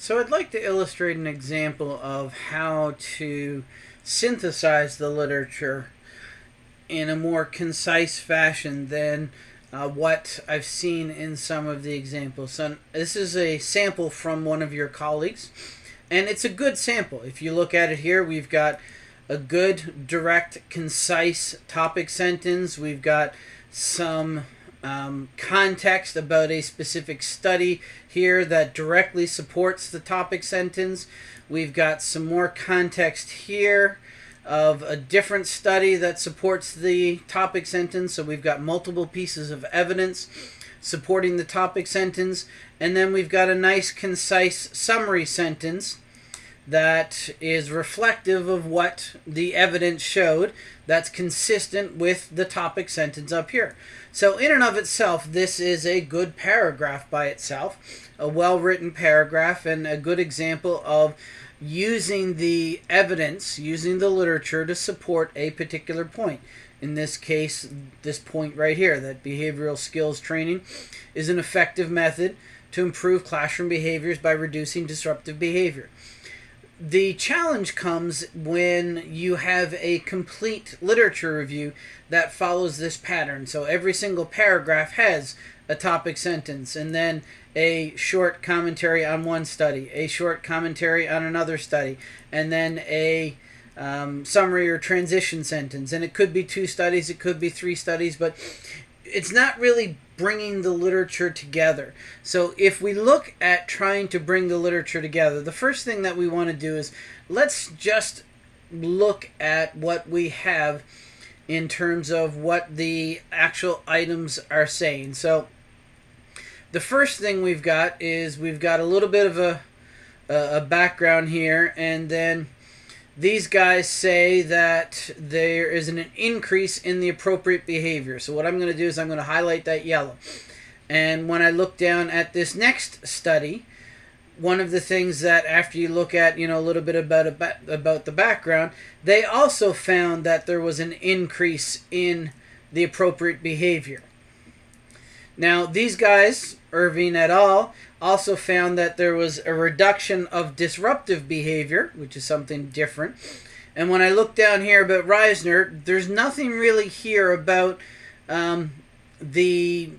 So I'd like to illustrate an example of how to synthesize the literature in a more concise fashion than uh, what I've seen in some of the examples. So this is a sample from one of your colleagues, and it's a good sample. If you look at it here, we've got a good, direct, concise topic sentence. We've got some um, context about a specific study here that directly supports the topic sentence. We've got some more context here of a different study that supports the topic sentence. So we've got multiple pieces of evidence supporting the topic sentence. And then we've got a nice, concise summary sentence that is reflective of what the evidence showed that's consistent with the topic sentence up here. So in and of itself, this is a good paragraph by itself, a well-written paragraph and a good example of using the evidence, using the literature to support a particular point. In this case, this point right here, that behavioral skills training is an effective method to improve classroom behaviors by reducing disruptive behavior the challenge comes when you have a complete literature review that follows this pattern. So every single paragraph has a topic sentence and then a short commentary on one study, a short commentary on another study, and then a um, summary or transition sentence. And it could be two studies, it could be three studies, but it's not really bringing the literature together. So if we look at trying to bring the literature together, the first thing that we want to do is let's just look at what we have in terms of what the actual items are saying. So the first thing we've got is we've got a little bit of a, a background here and then these guys say that there is an increase in the appropriate behavior. So what I'm going to do is I'm going to highlight that yellow. And when I look down at this next study, one of the things that after you look at, you know, a little bit about about the background, they also found that there was an increase in the appropriate behavior. Now, these guys, Irving et al., also found that there was a reduction of disruptive behavior, which is something different. And when I look down here about Reisner, there's nothing really here about um, the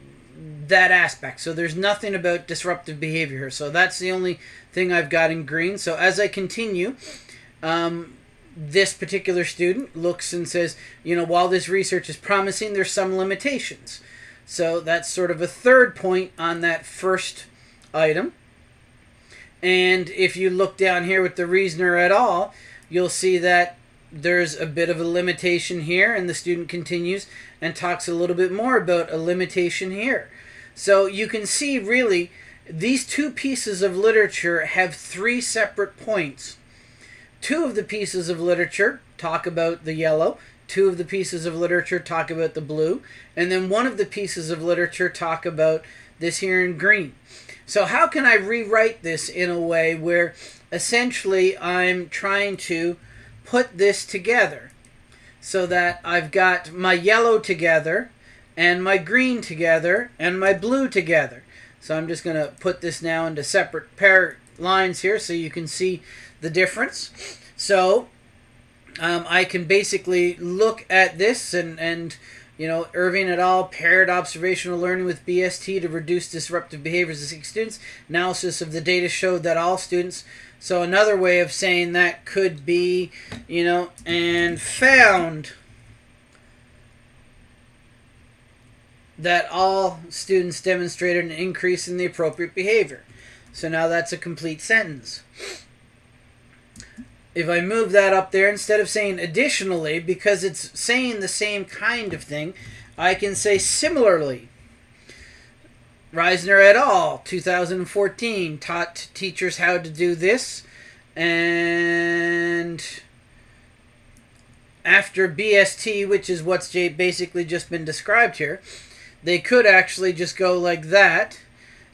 that aspect. So there's nothing about disruptive behavior. So that's the only thing I've got in green. So as I continue, um, this particular student looks and says, you know, while this research is promising, there's some limitations. So that's sort of a third point on that first item. And if you look down here with the reasoner at all, you'll see that there's a bit of a limitation here, and the student continues and talks a little bit more about a limitation here. So you can see really these two pieces of literature have three separate points. Two of the pieces of literature talk about the yellow, two of the pieces of literature talk about the blue, and then one of the pieces of literature talk about this here in green. So how can I rewrite this in a way where essentially I'm trying to put this together so that I've got my yellow together and my green together and my blue together. So I'm just going to put this now into separate pair lines here so you can see the difference. So um, I can basically look at this and, and you know, Irving et al. paired observational learning with BST to reduce disruptive behaviors of students. Analysis of the data showed that all students. So another way of saying that could be, you know, and found that all students demonstrated an increase in the appropriate behavior. So now that's a complete sentence if I move that up there, instead of saying additionally, because it's saying the same kind of thing, I can say similarly. Reisner et al., 2014, taught teachers how to do this. And after BST, which is what's basically just been described here, they could actually just go like that.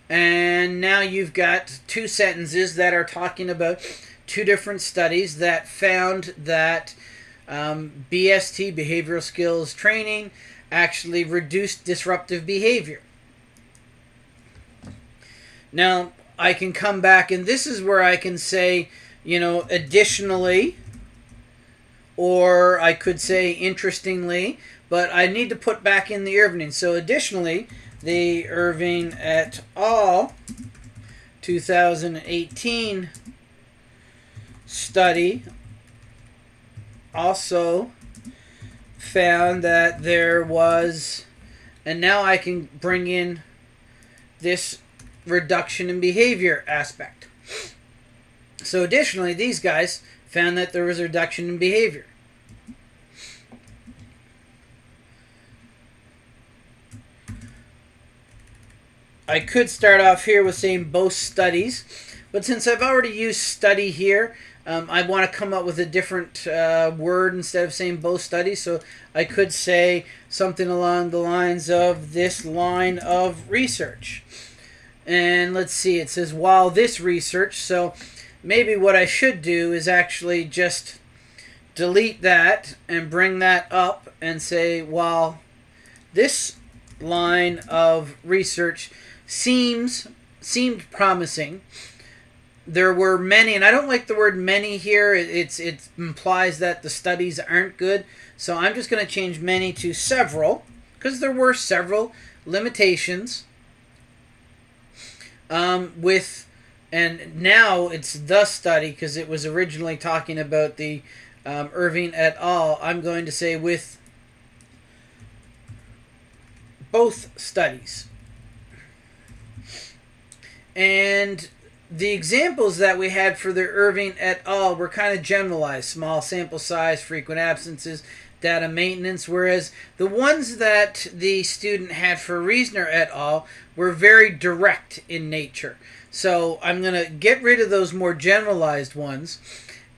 And now you've got two sentences that are talking about two different studies that found that um, BST, behavioral skills training, actually reduced disruptive behavior. Now, I can come back and this is where I can say, you know, additionally, or I could say interestingly, but I need to put back in the Irving. So additionally, the Irving et al. 2018 study also found that there was, and now I can bring in this reduction in behavior aspect. So additionally, these guys found that there was a reduction in behavior. I could start off here with saying both studies, but since I've already used study here, um, I want to come up with a different uh, word instead of saying both studies. So I could say something along the lines of this line of research. And let's see, it says while this research. So maybe what I should do is actually just delete that and bring that up and say while this line of research seems seemed promising. There were many, and I don't like the word many here. It's it implies that the studies aren't good. So I'm just going to change many to several because there were several limitations. Um, with and now it's the study because it was originally talking about the um, Irving et al. I'm going to say with both studies. And the examples that we had for the Irving et al. were kind of generalized small sample size, frequent absences, data maintenance, whereas the ones that the student had for Reasoner et al. were very direct in nature. So I'm going to get rid of those more generalized ones,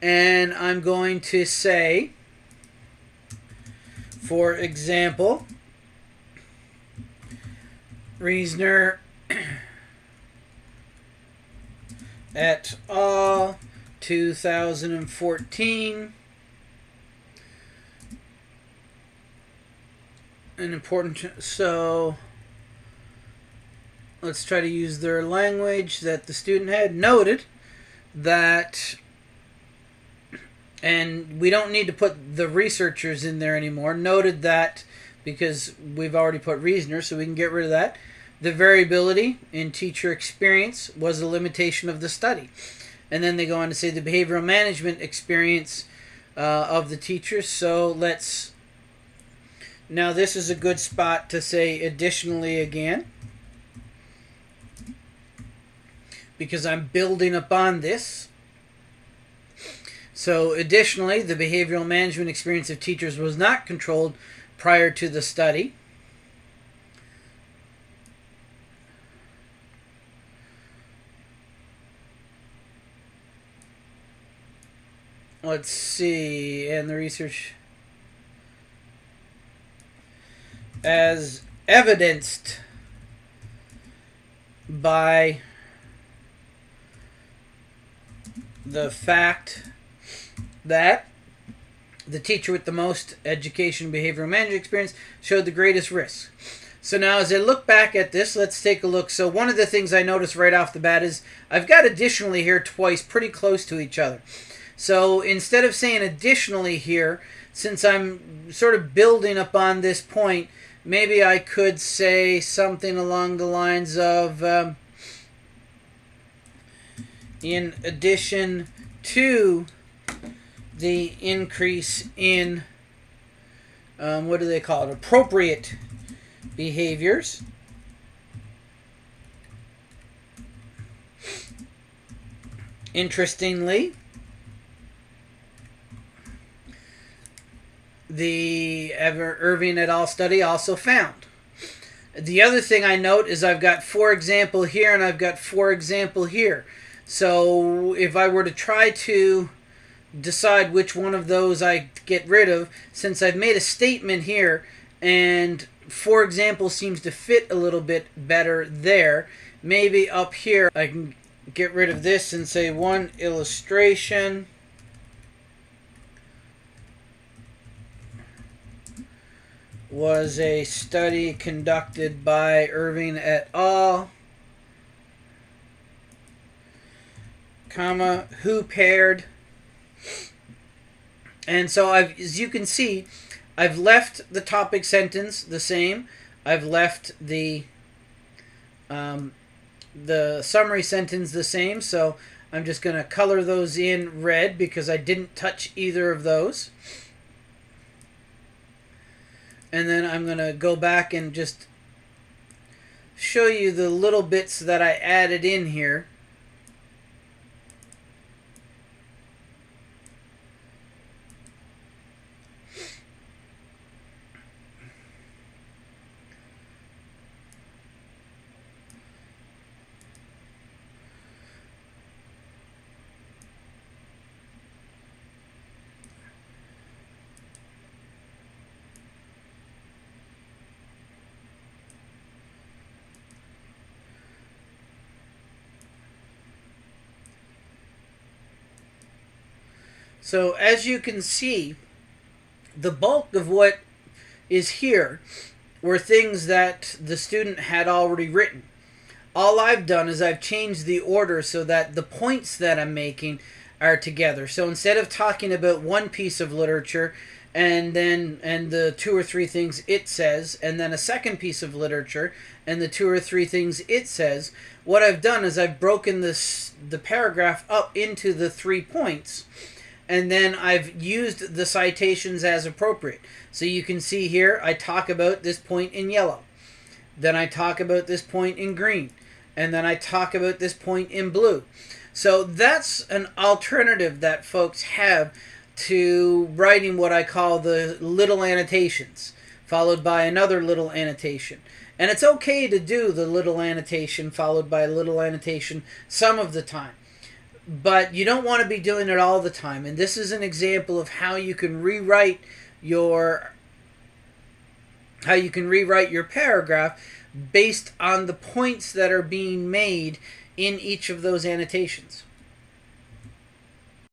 and I'm going to say, for example, Reasoner et al. Uh, 2014. An important, so let's try to use their language that the student had noted that and we don't need to put the researchers in there anymore noted that because we've already put reasoner so we can get rid of that the variability in teacher experience was a limitation of the study. And then they go on to say the behavioral management experience uh, of the teachers. So let's. Now, this is a good spot to say additionally again. Because I'm building upon this. So, additionally, the behavioral management experience of teachers was not controlled prior to the study. Let's see, and the research as evidenced by the fact that the teacher with the most education behavioral management experience showed the greatest risk. So now as I look back at this, let's take a look. So one of the things I noticed right off the bat is I've got additionally here twice pretty close to each other. So instead of saying additionally here, since I'm sort of building upon this point, maybe I could say something along the lines of um, in addition to the increase in um, what do they call it? Appropriate behaviors. Interestingly the Ever Irving et al. study also found. The other thing I note is I've got for example here and I've got for example here. So if I were to try to decide which one of those I get rid of, since I've made a statement here and for example seems to fit a little bit better there, maybe up here I can get rid of this and say one illustration. Was a study conducted by Irving et al. comma, who paired. And so I've, as you can see, I've left the topic sentence the same. I've left the um, the summary sentence the same. So I'm just going to color those in red because I didn't touch either of those. And then I'm going to go back and just show you the little bits that I added in here. So as you can see, the bulk of what is here were things that the student had already written. All I've done is I've changed the order so that the points that I'm making are together. So instead of talking about one piece of literature and then and the two or three things it says and then a second piece of literature and the two or three things it says, what I've done is I've broken this the paragraph up into the three points and then I've used the citations as appropriate. So you can see here, I talk about this point in yellow. Then I talk about this point in green. And then I talk about this point in blue. So that's an alternative that folks have to writing what I call the little annotations, followed by another little annotation. And it's okay to do the little annotation followed by a little annotation some of the time but you don't want to be doing it all the time. And this is an example of how you can rewrite your how you can rewrite your paragraph based on the points that are being made in each of those annotations.